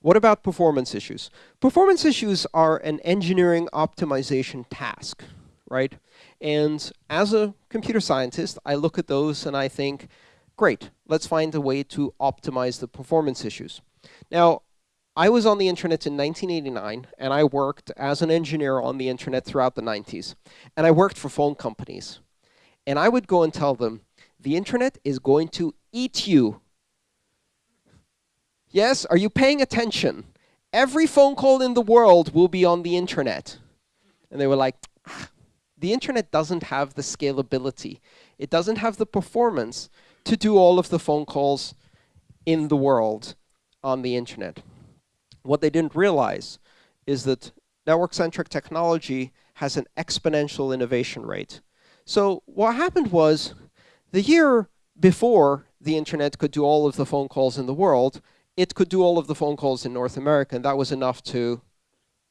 What about performance issues? Performance issues are an engineering optimization task, right? And as a computer scientist, I look at those and I think, great, let's find a way to optimize the performance issues. Now, I was on the internet in 1989, and I worked as an engineer on the internet throughout the 90s. And I worked for phone companies. And I would go and tell them, the internet is going to eat you. Yes, are you paying attention? Every phone call in the world will be on the internet. And they were like, ah, the internet doesn't have the scalability. It doesn't have the performance to do all of the phone calls in the world on the internet. What they didn't realize is that network-centric technology has an exponential innovation rate. So what happened was, the year before the internet could do all of the phone calls in the world, it could do all of the phone calls in North America, and that was enough to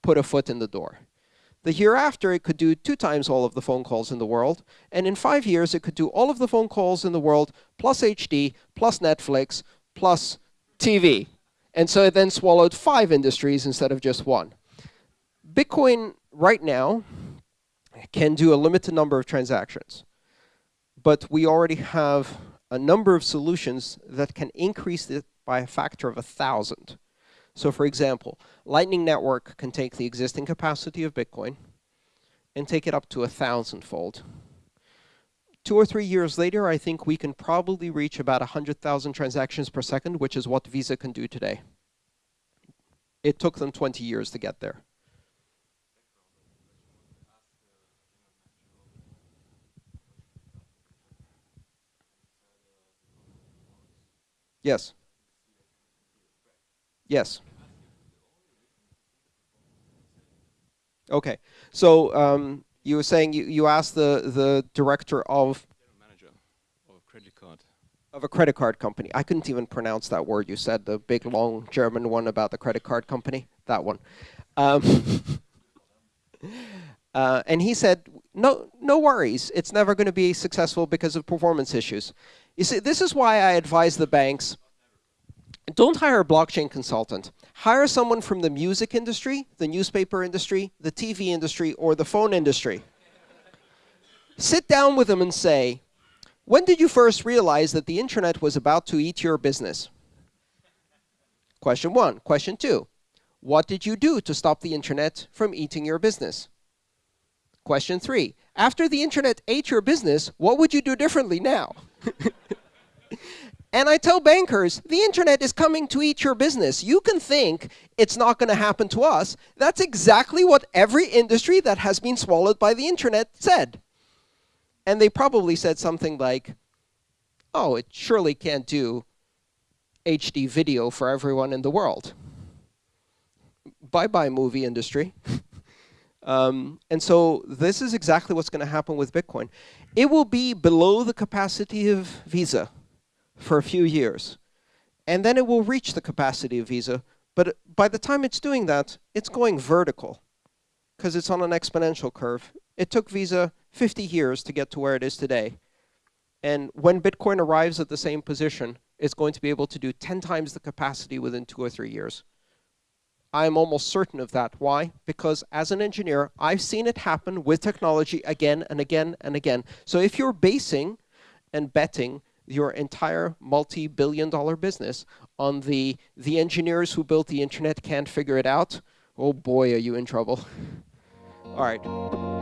put a foot in the door. The year after, it could do two times all of the phone calls in the world. And in five years, it could do all of the phone calls in the world, plus HD, plus Netflix, plus TV. And so it then swallowed five industries instead of just one. Bitcoin right now can do a limited number of transactions. But we already have a number of solutions that can increase it by a factor of a 1,000. So for example, Lightning Network can take the existing capacity of Bitcoin and take it up to a thousandfold. Two or three years later, I think we can probably reach about 100,000 transactions per second, which is what Visa can do today. It took them 20 years to get there. Yes. Yes. Okay. So um, you were saying you, you asked the, the director of manager of a credit card. Of a credit card company. I couldn't even pronounce that word you said, the big long German one about the credit card company. That one. Um, uh, and he said, no, no worries. It's never going to be successful because of performance issues. You see, this is why I advise the banks don't hire a blockchain consultant. Hire someone from the music industry, the newspaper industry, the TV industry, or the phone industry. Sit down with them and say, when did you first realize that the internet was about to eat your business? Question one. Question two. What did you do to stop the internet from eating your business? Question three. After the internet ate your business, what would you do differently now? And I tell bankers, the internet is coming to eat your business. You can think it's not going to happen to us. That's exactly what every industry that has been swallowed by the internet said. And they probably said something like, oh, it surely can't do HD video for everyone in the world. Bye-bye movie industry. um, and so this is exactly what's going to happen with Bitcoin. It will be below the capacity of Visa for a few years. And then it will reach the capacity of Visa. But by the time it's doing that, it's going vertical because it's on an exponential curve. It took Visa 50 years to get to where it is today. And when Bitcoin arrives at the same position, it's going to be able to do 10 times the capacity within two or three years. I'm almost certain of that. Why? Because as an engineer, I've seen it happen with technology again and again and again. So if you're basing and betting your entire multi-billion dollar business on the, the engineers who built the internet can't figure it out, oh boy, are you in trouble. All right.